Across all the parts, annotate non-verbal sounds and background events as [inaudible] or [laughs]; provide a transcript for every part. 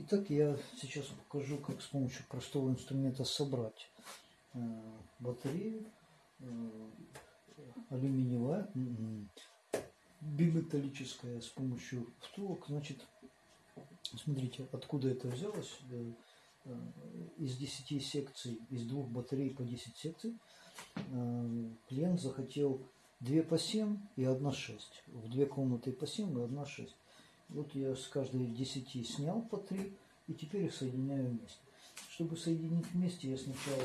Итак, я сейчас покажу, как с помощью простого инструмента собрать э, батарею э, алюминиевая, биметаллическая с помощью втулок. Значит, смотрите, откуда это взялось. Э, из 10 секций, из двух батарей по 10 секций, клиент захотел 2 по 7 и 1 6. В две комнаты по 7 и 1 6. Вот я с каждой 10 снял по 3 и теперь их соединяю вместе. Чтобы соединить вместе, я сначала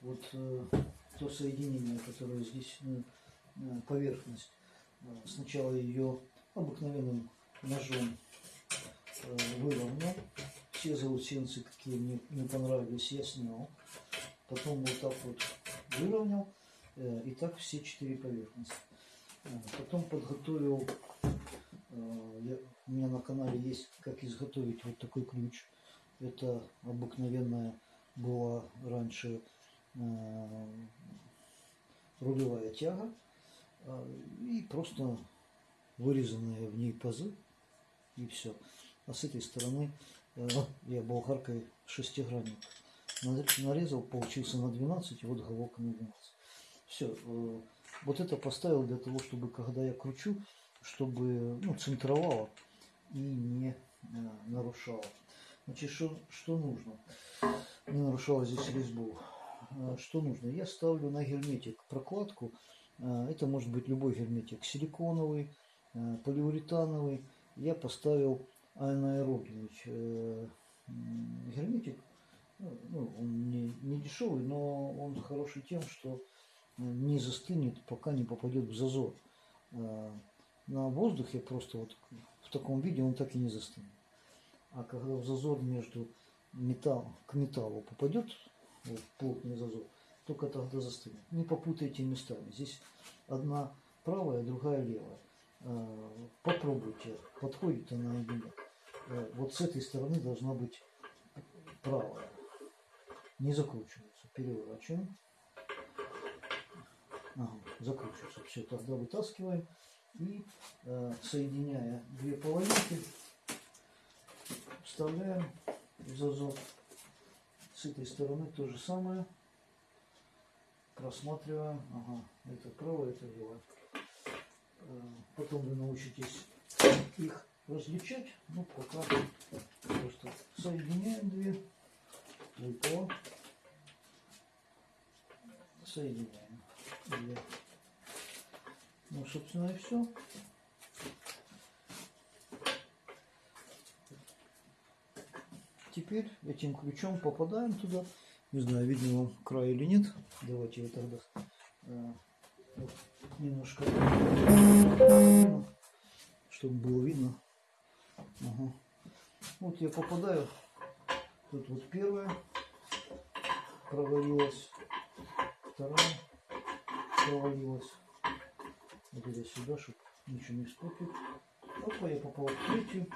вот э, то соединение, которое здесь э, э поверхность, э, сначала ее обыкновенным ножом э, выровнял. Все заусенцы, какие мне не понравились, я снял. Потом вот так вот выровнял. Э, и так все четыре поверхности. Потом подготовил я, у меня на канале есть, как изготовить вот такой ключ. Это обыкновенная была раньше э, рулевая тяга э, и просто вырезанные в ней пазы и все. А с этой стороны э, я болгаркой шестигранник нарезал, получился на 12, и вот головка на 12. Все, э, вот это поставил для того, чтобы когда я кручу, чтобы ну, центровало и не э, нарушало. Значит, что, что нужно? Не нарушало здесь резьбу. Э, что нужно? Я ставлю на герметик прокладку. Э, это может быть любой герметик. Силиконовый, полиуретановый. Я поставил анаэробный герметик. Ну, он не, не дешевый, но он хороший тем, что не застынет, пока не попадет в зазор. На воздухе просто вот в таком виде он так и не застынет. А когда в зазор между металл, к металлу попадет, вот, плотный зазор, только тогда застынет. Не попутайте местами. Здесь одна правая, другая левая. А, попробуйте, подходит она или нет. А, вот с этой стороны должна быть правая. Не закручивается. Переворачиваем. Ага, закручивается. Все, тогда вытаскиваем и э, соединяя две половинки вставляем в зазор. С этой стороны то же самое. Просматриваем. Ага это правое это левое э, потом вы научитесь их различать. Ну пока просто соединяем две. Выпало соединяем две ну, собственно, и все. Теперь этим ключом попадаем туда. Не знаю, видно вам край или нет. Давайте я тогда э, немножко, чтобы было видно. Ага. Вот я попадаю. Тут вот первая провалилась, вторая провалилась вот я сюда, чтобы ничего не испортить. Опа, я попал в третью.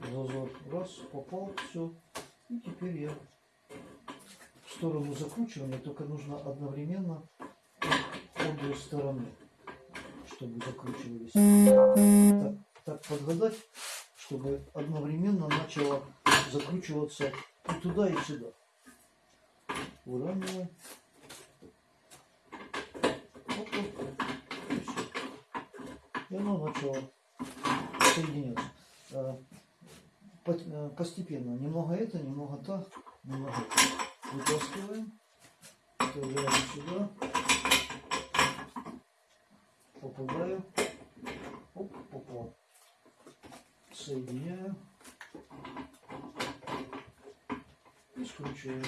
Зазор раз, попал, все. И теперь я в сторону закручивания, только нужно одновременно обе стороны, чтобы закручивались. Так, так подгадать, чтобы одновременно начало закручиваться и туда, и сюда уравниваем. И оно начало соединяться. Э, э, постепенно. Немного это, немного то, немного это. Вытаскиваем. Вставляем сюда. Попадаю. Оп, попал. Соединяю. И скручиваю.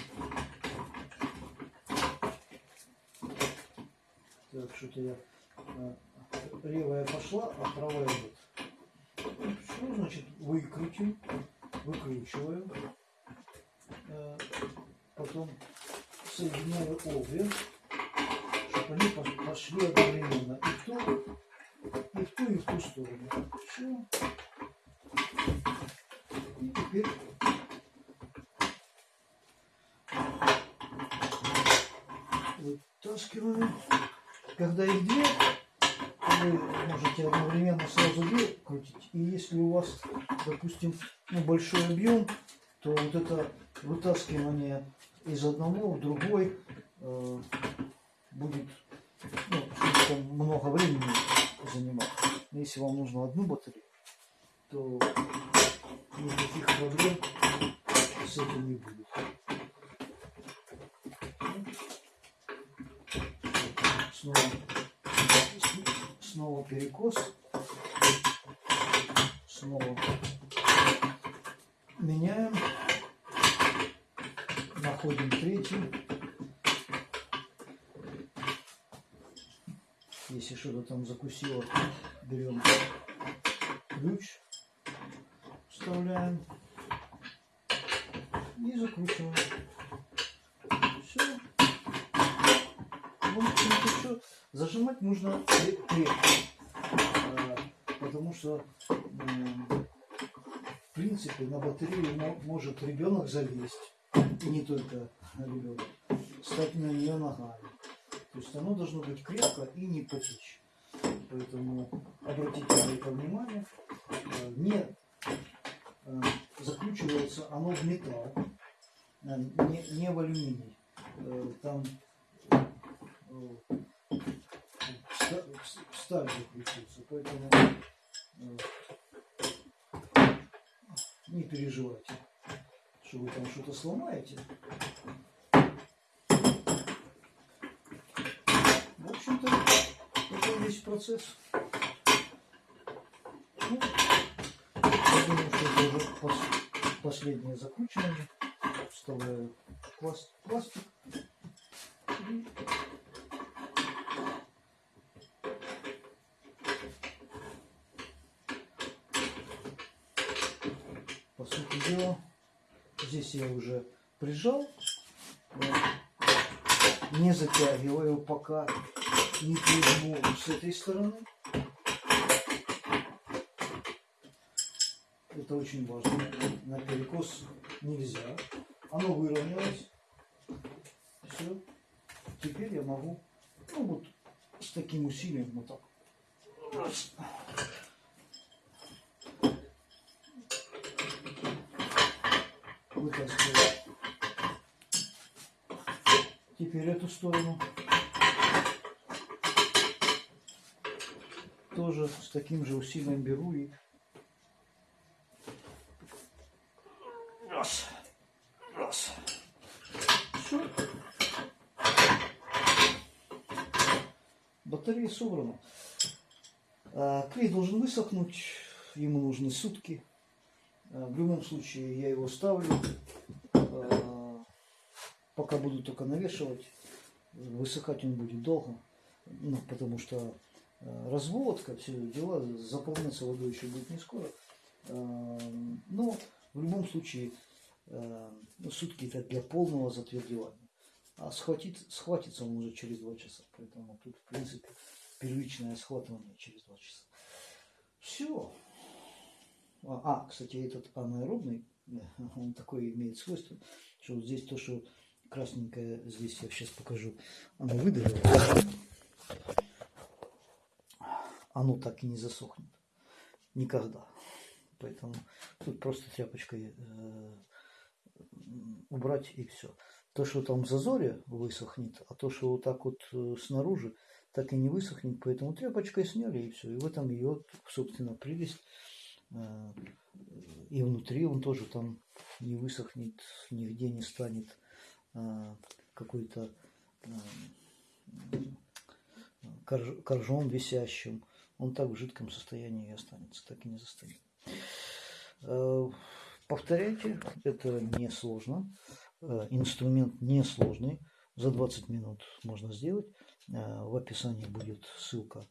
Так, что-то я э, левая пошла, а правая нет. Что значит выкрутим? Выкручиваю. Э, потом соединяю обе, чтобы они пошли одновременно. И в ту, и в ту, и в ту сторону. Все. И теперь вытаскиваем когда их две, вы можете одновременно сразу две крутить. И если у вас, допустим, ну, большой объем, то вот это вытаскивание из одного в другой э, будет ну, много времени занимать. Если вам нужно одну батарею, то никаких проблем с этим не будет. Снова, снова перекос. Снова меняем. Находим третий. Если что-то там закусило, берем ключ, вставляем и закручиваем. Все. Зажимать нужно крепко, а, потому что в принципе на батарею может ребенок залезть, и не только ребенок, стать на нее ногами. То есть оно должно быть крепко и не потечь. Поэтому обратите на это внимание. Э, не э, закручивается оно в металл, э, не, не в алюминий. Там сталь закрутится, поэтому не переживайте, что вы там что-то сломаете. общем-то, это весь процесс. Ну, я думаю, что это уже пос последнее закручивание. Вставляю пласт пластик. Дела, здесь я уже прижал. Не затягиваю пока не прижму с этой стороны. Это очень важно. На перекос нельзя. Оно выровнялось. Все. Теперь я могу, ну вот, с таким усилием вот так. Вытаскиваю. Теперь эту сторону. тоже с таким же усилием беру и раз, раз. Все. Батарея собрана. А, клей должен высохнуть, ему нужны сутки. А, в любом случае я его ставлю, а, пока буду только навешивать. Высыхать он будет долго, ну, потому что Э, разводка, все дела, заполняться водой еще будет не скоро. Э, но в любом случае э, ну, сутки это для полного затвердевания. А схватит, схватится он уже через два часа. Поэтому тут, в принципе, первичное схватывание через два часа. Все. А, а, кстати, этот анаэробный, [laughs] он такой имеет свойство, что вот здесь то, что красненькое, здесь я сейчас покажу, оно выдавило оно так и не засохнет. Никогда. Поэтому тут просто тряпочкой э, убрать и все. То, что там в зазоре высохнет, а то, что вот так вот э, снаружи, так и не высохнет, поэтому тряпочкой сняли и все. И в этом ее, собственно, прелесть. Э, и внутри он тоже там не высохнет, нигде не станет какой-то коржом висящим он так в жидком состоянии и останется, так и не застынет. Э, повторяйте, это несложно. Э, инструмент несложный. За 20 минут можно сделать. Э, в описании будет ссылка,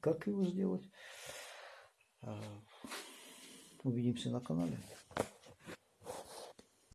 как его сделать. Увидимся на канале.